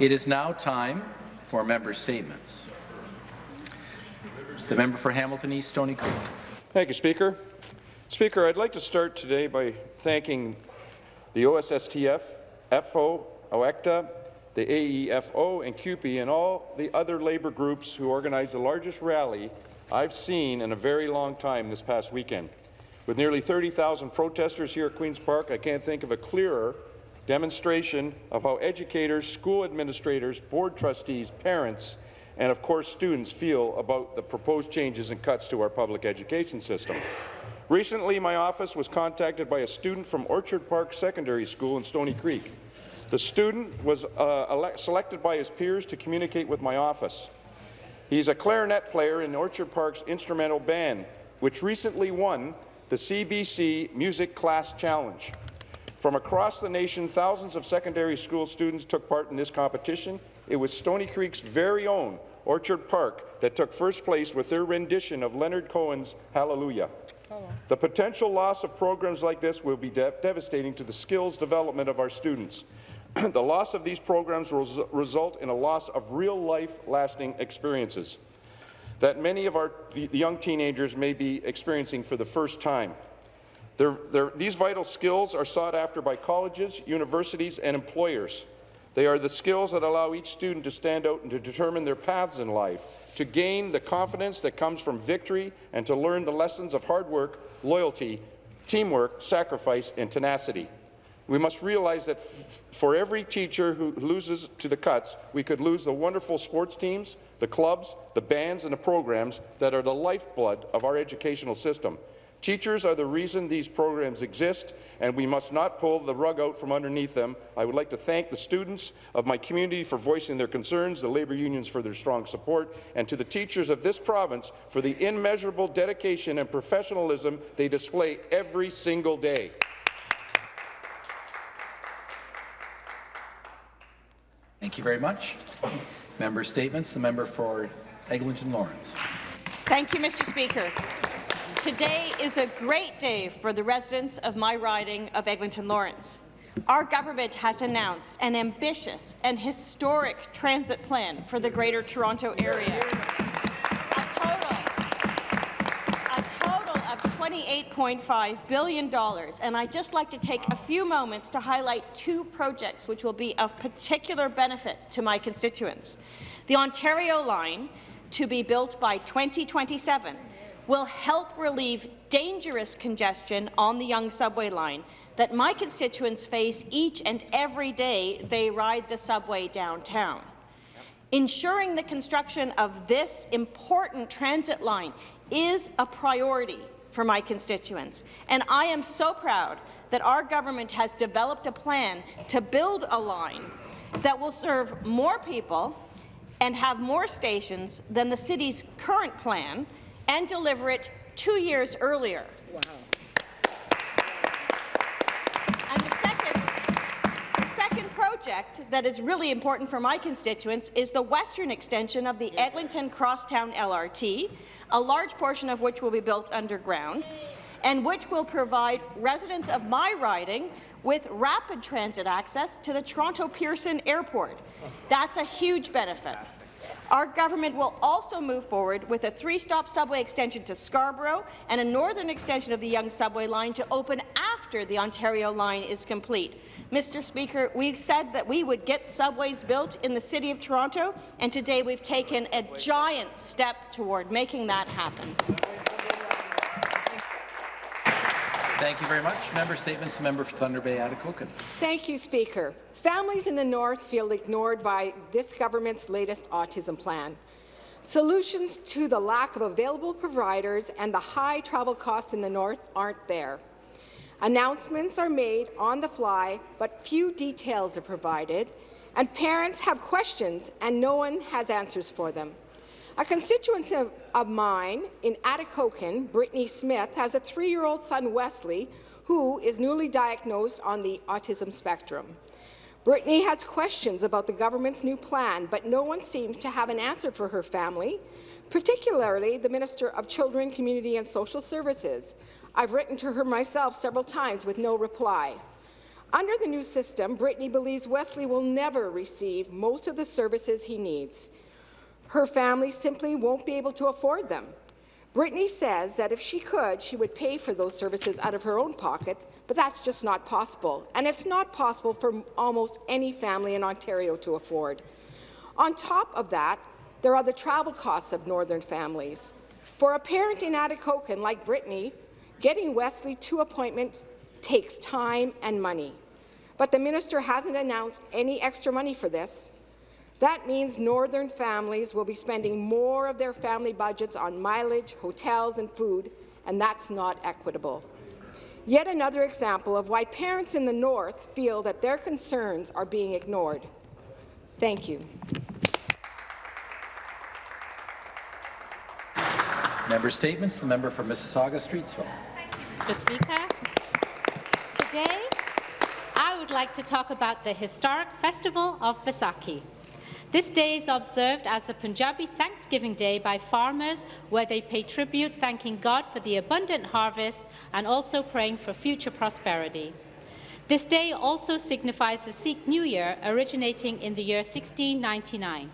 It is now time for member statements. The member for Hamilton East, Stoney Creek. Thank you, Speaker. Speaker, I'd like to start today by thanking the OSSTF, FO, OECTA, the AEFO, and CUPE, and all the other labour groups who organized the largest rally I've seen in a very long time this past weekend. With nearly 30,000 protesters here at Queen's Park, I can't think of a clearer demonstration of how educators, school administrators, board trustees, parents, and of course students feel about the proposed changes and cuts to our public education system. Recently, my office was contacted by a student from Orchard Park Secondary School in Stoney Creek. The student was uh, selected by his peers to communicate with my office. He's a clarinet player in Orchard Park's instrumental band, which recently won the CBC Music Class Challenge. From across the nation, thousands of secondary school students took part in this competition. It was Stoney Creek's very own Orchard Park that took first place with their rendition of Leonard Cohen's Hallelujah. The potential loss of programs like this will be de devastating to the skills development of our students. the loss of these programs will result in a loss of real-life lasting experiences that many of our young teenagers may be experiencing for the first time. They're, they're, these vital skills are sought after by colleges, universities, and employers. They are the skills that allow each student to stand out and to determine their paths in life, to gain the confidence that comes from victory, and to learn the lessons of hard work, loyalty, teamwork, sacrifice, and tenacity. We must realize that for every teacher who loses to the cuts, we could lose the wonderful sports teams, the clubs, the bands, and the programs that are the lifeblood of our educational system. Teachers are the reason these programs exist, and we must not pull the rug out from underneath them. I would like to thank the students of my community for voicing their concerns, the labour unions for their strong support, and to the teachers of this province for the immeasurable dedication and professionalism they display every single day. Thank you very much. Member statements. The member for Eglinton Lawrence. Thank you, Mr. Speaker. Today is a great day for the residents of my riding of Eglinton Lawrence. Our government has announced an ambitious and historic transit plan for the Greater Toronto Area. A total, a total of $28.5 billion, and I'd just like to take a few moments to highlight two projects which will be of particular benefit to my constituents. The Ontario line, to be built by 2027, will help relieve dangerous congestion on the Yonge subway line that my constituents face each and every day they ride the subway downtown. Ensuring the construction of this important transit line is a priority for my constituents, and I am so proud that our government has developed a plan to build a line that will serve more people and have more stations than the city's current plan and deliver it two years earlier. Wow. And the second, the second project that is really important for my constituents is the western extension of the Eglinton Crosstown LRT, a large portion of which will be built underground, and which will provide residents of my riding with rapid transit access to the Toronto Pearson Airport. Oh. That's a huge benefit. Our government will also move forward with a three-stop subway extension to Scarborough and a northern extension of the Yonge subway line to open after the Ontario line is complete. Mr. Speaker, we said that we would get subways built in the City of Toronto, and today we've taken a giant step toward making that happen. Thank you very much. Member statements. Member for Thunder Bay, Atikokan. Thank you, Speaker. Families in the North feel ignored by this government's latest autism plan. Solutions to the lack of available providers and the high travel costs in the North aren't there. Announcements are made on the fly, but few details are provided, and parents have questions and no one has answers for them. A constituent of, mine in Atikokan, Brittany Smith, has a three-year-old son, Wesley, who is newly diagnosed on the autism spectrum. Brittany has questions about the government's new plan, but no one seems to have an answer for her family, particularly the Minister of Children, Community and Social Services. I've written to her myself several times with no reply. Under the new system, Brittany believes Wesley will never receive most of the services he needs. Her family simply won't be able to afford them. Brittany says that if she could, she would pay for those services out of her own pocket, but that's just not possible, and it's not possible for almost any family in Ontario to afford. On top of that, there are the travel costs of northern families. For a parent in Atikokan like Brittany, getting Wesley to appointments takes time and money. But the minister hasn't announced any extra money for this. That means northern families will be spending more of their family budgets on mileage, hotels and food, and that's not equitable. Yet another example of why parents in the north feel that their concerns are being ignored. Thank you. Member Statements, the member for Mississauga Streetsville. Mr. Speaker, today I would like to talk about the historic Festival of Baisakhi. This day is observed as the Punjabi Thanksgiving Day by farmers, where they pay tribute thanking God for the abundant harvest and also praying for future prosperity. This day also signifies the Sikh New Year, originating in the year 1699.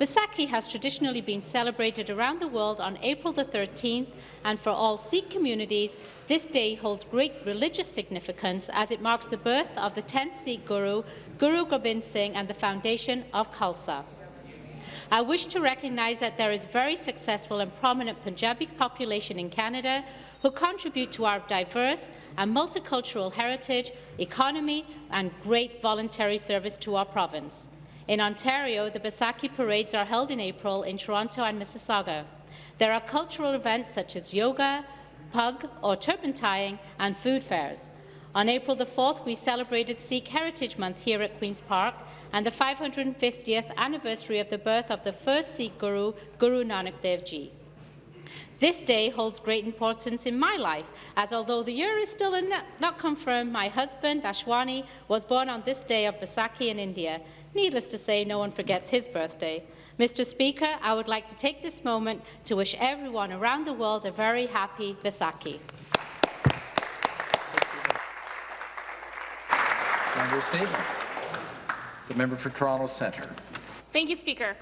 Baisakhi has traditionally been celebrated around the world on April the 13th, and for all Sikh communities, this day holds great religious significance as it marks the birth of the 10th Sikh Guru, Guru Gobind Singh, and the foundation of Khalsa. I wish to recognise that there is a very successful and prominent Punjabi population in Canada who contribute to our diverse and multicultural heritage, economy and great voluntary service to our province. In Ontario, the Baisakhi parades are held in April in Toronto and Mississauga. There are cultural events such as yoga, pug or turpentine, and food fairs. On April the 4th, we celebrated Sikh Heritage Month here at Queen's Park and the 550th anniversary of the birth of the first Sikh Guru, Guru Nanak Dev Ji. This day holds great importance in my life, as although the year is still not confirmed, my husband, Ashwani, was born on this day of Baisakhi in India. Needless to say, no one forgets his birthday. Mr. Speaker, I would like to take this moment to wish everyone around the world a very happy Baisakhi. Member Statements. The member for Toronto Centre. Thank you, Speaker.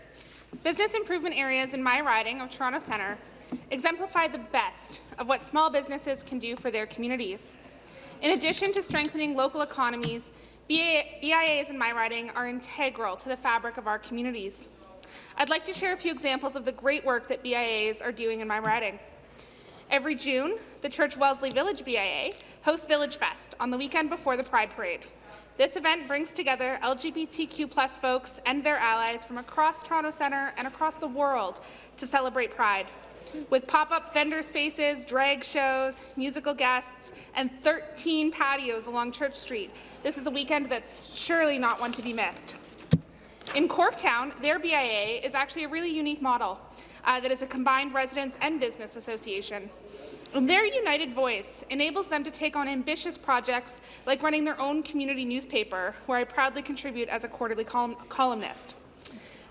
Business improvement areas in my riding of Toronto Centre exemplify the best of what small businesses can do for their communities. In addition to strengthening local economies, BIAs in my riding are integral to the fabric of our communities. I'd like to share a few examples of the great work that BIAs are doing in my riding. Every June, the Church Wellesley Village BIA hosts Village Fest on the weekend before the Pride Parade. This event brings together LGBTQ plus folks and their allies from across Toronto Centre and across the world to celebrate Pride. With pop-up vendor spaces, drag shows, musical guests, and 13 patios along Church Street, this is a weekend that's surely not one to be missed. In Corktown, their BIA is actually a really unique model uh, that is a combined residents and business association. And their united voice enables them to take on ambitious projects like running their own community newspaper, where I proudly contribute as a quarterly column columnist.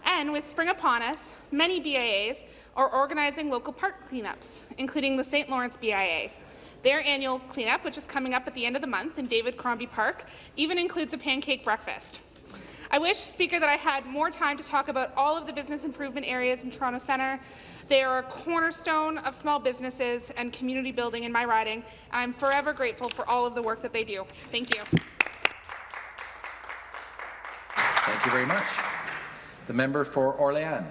And with spring upon us, many BIAs are organizing local park cleanups, including the St. Lawrence BIA. Their annual cleanup, which is coming up at the end of the month in David Crombie Park, even includes a pancake breakfast. I wish, Speaker, that I had more time to talk about all of the business improvement areas in Toronto Centre. They are a cornerstone of small businesses and community building in my riding, and I'm forever grateful for all of the work that they do. Thank you. Thank you very much. The member for Orléans.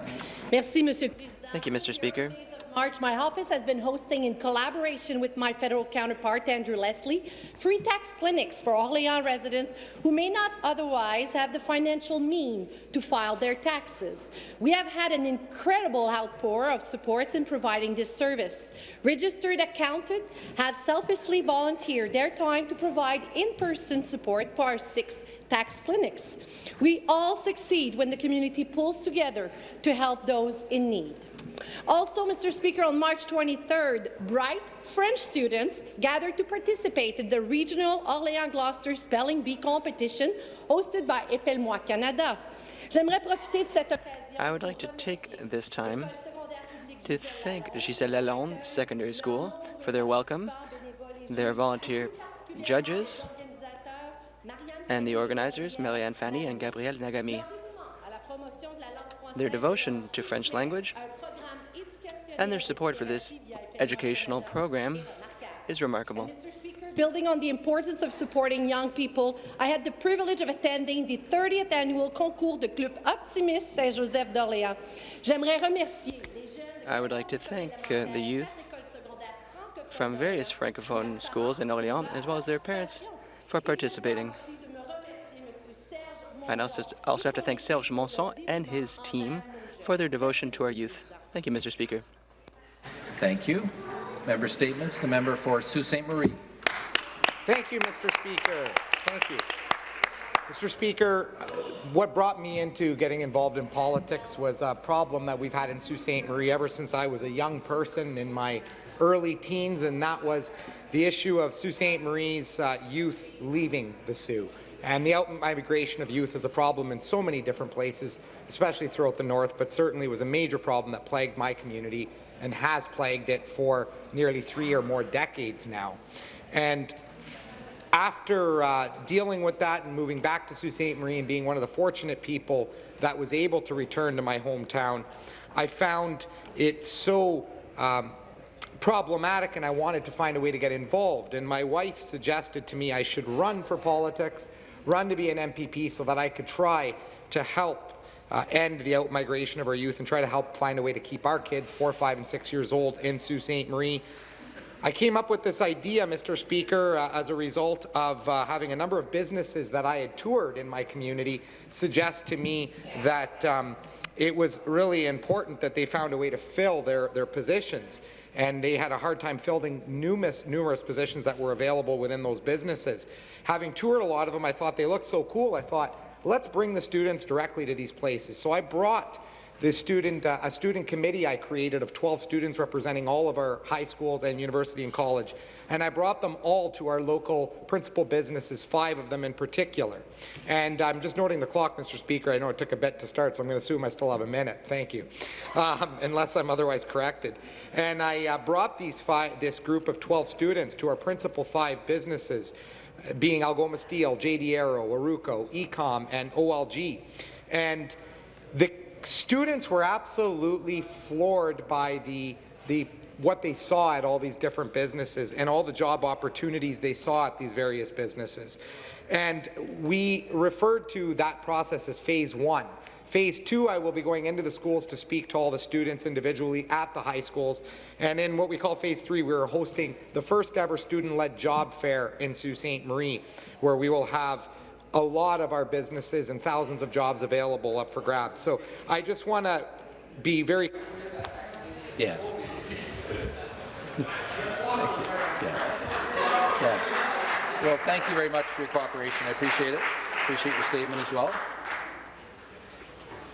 Merci, Monsieur Thank you, Mr. Speaker. March, my office has been hosting, in collaboration with my federal counterpart, Andrew Leslie, free tax clinics for Orléans residents who may not otherwise have the financial mean to file their taxes. We have had an incredible outpour of supports in providing this service. Registered accountants have selfishly volunteered their time to provide in-person support for our six tax clinics. We all succeed when the community pulls together to help those in need. Also, Mr. Speaker, on March 23rd, bright French students gathered to participate in the regional Orléans-Gloucester Spelling Bee competition hosted by Épelle-moi Canada. I would like to take this time to thank Gisèle Lalonde Secondary School for their welcome, their volunteer judges, and the organizers, Marianne Fanny and Gabrielle Nagami. Their devotion to French language and their support for this educational program is remarkable. Building on the importance of supporting young people, I had the privilege of attending the 30th annual concours de Club Optimiste Saint-Joseph d'Orléans. J'aimerais remercier les jeunes I would like to thank uh, the youth from various Francophone schools in Orléans, as well as their parents, for participating. I also, also have to thank Serge Monson and his team for their devotion to our youth. Thank you, Mr. Speaker. Thank you. Member statements. The member for Sault Ste. Marie. Thank you, Mr. Speaker. Thank you. Mr. Speaker, uh, what brought me into getting involved in politics was a problem that we've had in Sault Ste. Marie ever since I was a young person in my early teens, and that was the issue of Sault Ste. Marie's uh, youth leaving the Soo. And the out-migration of youth is a problem in so many different places, especially throughout the north, but certainly was a major problem that plagued my community and has plagued it for nearly three or more decades now. And after uh, dealing with that and moving back to Sault Ste. Marie and being one of the fortunate people that was able to return to my hometown, I found it so um, problematic and I wanted to find a way to get involved. And my wife suggested to me I should run for politics, run to be an MPP so that I could try to help uh, end the out-migration of our youth and try to help find a way to keep our kids, four, five, and six years old, in Sault Ste. Marie. I came up with this idea, Mr. Speaker, uh, as a result of uh, having a number of businesses that I had toured in my community suggest to me that um, it was really important that they found a way to fill their, their positions. And they had a hard time filling numerous, numerous positions that were available within those businesses. Having toured a lot of them, I thought they looked so cool, I thought, let's bring the students directly to these places. So I brought this student, uh, a student committee I created of 12 students representing all of our high schools and university and college. And I brought them all to our local principal businesses, five of them in particular. And I'm just noting the clock, Mr. Speaker. I know it took a bit to start, so I'm going to assume I still have a minute. Thank you, um, unless I'm otherwise corrected. And I uh, brought these five, this group of 12 students to our principal five businesses, being Algoma Steel, JD Aero, Aruco, Ecom, and OLG. And the students were absolutely floored by the, the what they saw at all these different businesses and all the job opportunities they saw at these various businesses. And we referred to that process as phase one. Phase two, I will be going into the schools to speak to all the students individually at the high schools. And in what we call phase three, we are hosting the first ever student-led job fair in Sault Ste. Marie, where we will have a lot of our businesses and thousands of jobs available up for grabs. So I just want to be very. Yes. Well, thank you very much for your cooperation. I appreciate it. Appreciate your statement as well.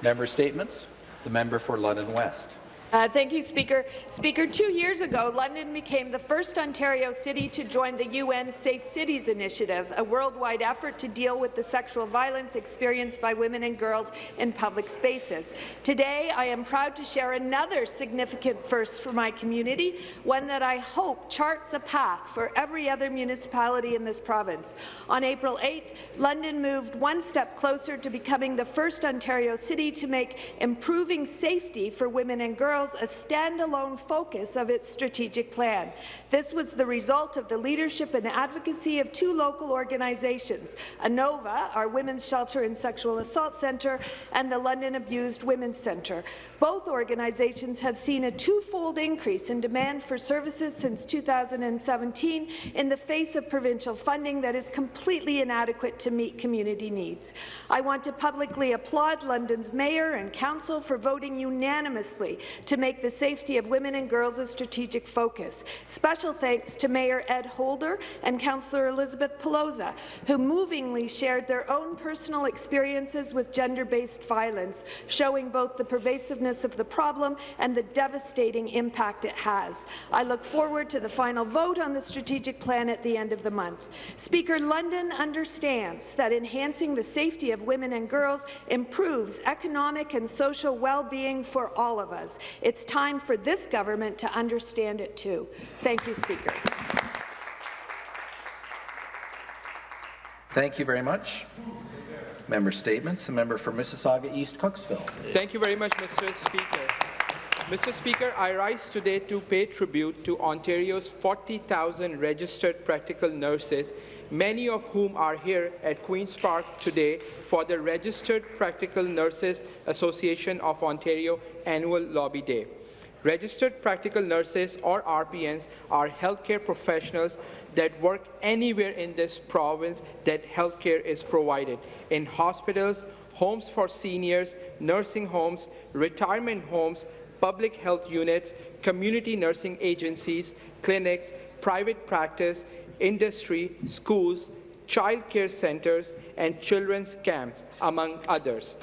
Member statements. The member for London West. Uh, thank you, Speaker. Speaker, two years ago, London became the first Ontario city to join the UN Safe Cities Initiative, a worldwide effort to deal with the sexual violence experienced by women and girls in public spaces. Today, I am proud to share another significant first for my community, one that I hope charts a path for every other municipality in this province. On April 8th, London moved one step closer to becoming the first Ontario city to make improving safety for women and girls a standalone focus of its strategic plan. This was the result of the leadership and advocacy of two local organizations, ANOVA, our Women's Shelter and Sexual Assault Centre, and the London Abused Women's Centre. Both organizations have seen a twofold increase in demand for services since 2017 in the face of provincial funding that is completely inadequate to meet community needs. I want to publicly applaud London's Mayor and Council for voting unanimously to make the safety of women and girls a strategic focus. Special thanks to Mayor Ed Holder and Councillor Elizabeth Peloza, who movingly shared their own personal experiences with gender-based violence, showing both the pervasiveness of the problem and the devastating impact it has. I look forward to the final vote on the strategic plan at the end of the month. Speaker, London understands that enhancing the safety of women and girls improves economic and social well-being for all of us. It's time for this government to understand it too. Thank you, Speaker. Thank you very much. Member statements. The member for Mississauga East Cooksville. Thank you very much, Mr. Speaker. Mr. Speaker, I rise today to pay tribute to Ontario's 40,000 registered practical nurses, many of whom are here at Queen's Park today for the Registered Practical Nurses Association of Ontario Annual Lobby Day. Registered practical nurses, or RPNs, are healthcare professionals that work anywhere in this province that healthcare is provided, in hospitals, homes for seniors, nursing homes, retirement homes, public health units, community nursing agencies, clinics, private practice, industry, schools, child care centers, and children's camps, among others.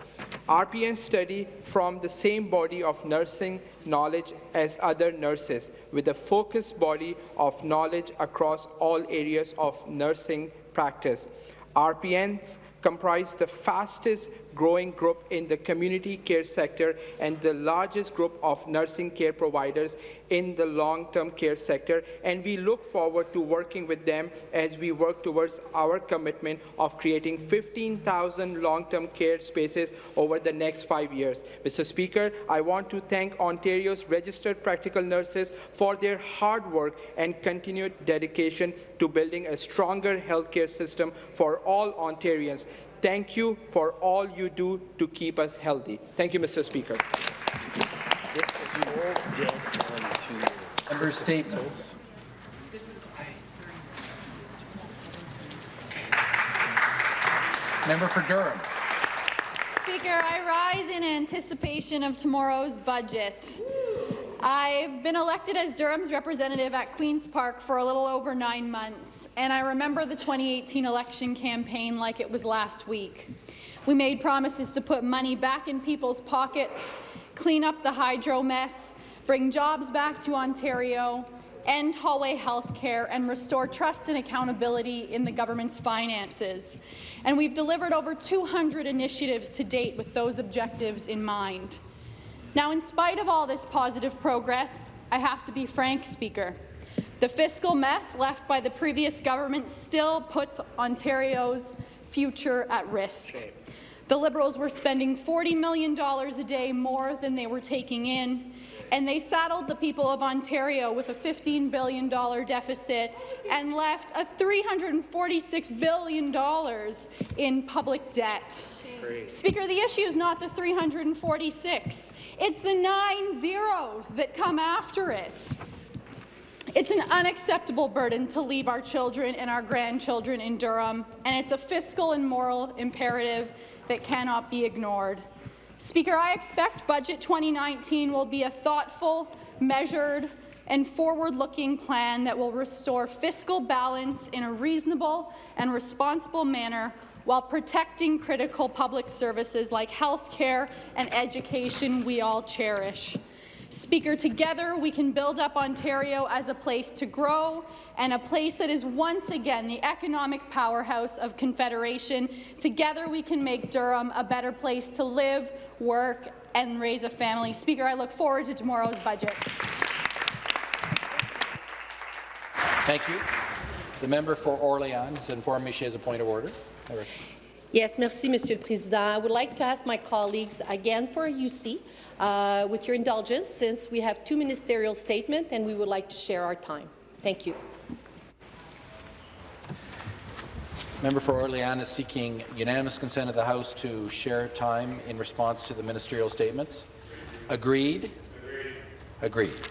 RPNs study from the same body of nursing knowledge as other nurses, with a focused body of knowledge across all areas of nursing practice. RPNs comprise the fastest growing group in the community care sector and the largest group of nursing care providers in the long-term care sector, and we look forward to working with them as we work towards our commitment of creating 15,000 long-term care spaces over the next five years. Mr. Speaker, I want to thank Ontario's registered practical nurses for their hard work and continued dedication to building a stronger healthcare system for all Ontarians. Thank you for all you do to keep us healthy. Thank you, Mr. Speaker. Member statements. Member for Durham. Speaker, I rise in anticipation of tomorrow's budget. I've been elected as Durham's representative at Queen's Park for a little over nine months, and I remember the 2018 election campaign like it was last week. We made promises to put money back in people's pockets, clean up the hydro mess, bring jobs back to Ontario, end hallway health care, and restore trust and accountability in the government's finances. And we've delivered over 200 initiatives to date with those objectives in mind. Now, in spite of all this positive progress, I have to be frank, Speaker. The fiscal mess left by the previous government still puts Ontario's future at risk. The Liberals were spending $40 million a day more than they were taking in, and they saddled the people of Ontario with a $15 billion deficit and left a $346 billion in public debt. Speaker, the issue is not the 346. It's the nine zeros that come after it. It's an unacceptable burden to leave our children and our grandchildren in Durham, and it's a fiscal and moral imperative that cannot be ignored. Speaker, I expect Budget 2019 will be a thoughtful, measured, and forward-looking plan that will restore fiscal balance in a reasonable and responsible manner while protecting critical public services like health care and education we all cherish. Speaker, together we can build up Ontario as a place to grow and a place that is once again the economic powerhouse of Confederation. Together we can make Durham a better place to live, work and raise a family. Speaker, I look forward to tomorrow's budget. Thank you. The member for Orléans has informed me she has a point of order. Yes, merci, Monsieur le Président. I would like to ask my colleagues again for a UC, uh, with your indulgence, since we have two ministerial statements and we would like to share our time. Thank you. Member for Orléans is seeking unanimous consent of the House to share time in response to the ministerial statements. Agreed? Agreed.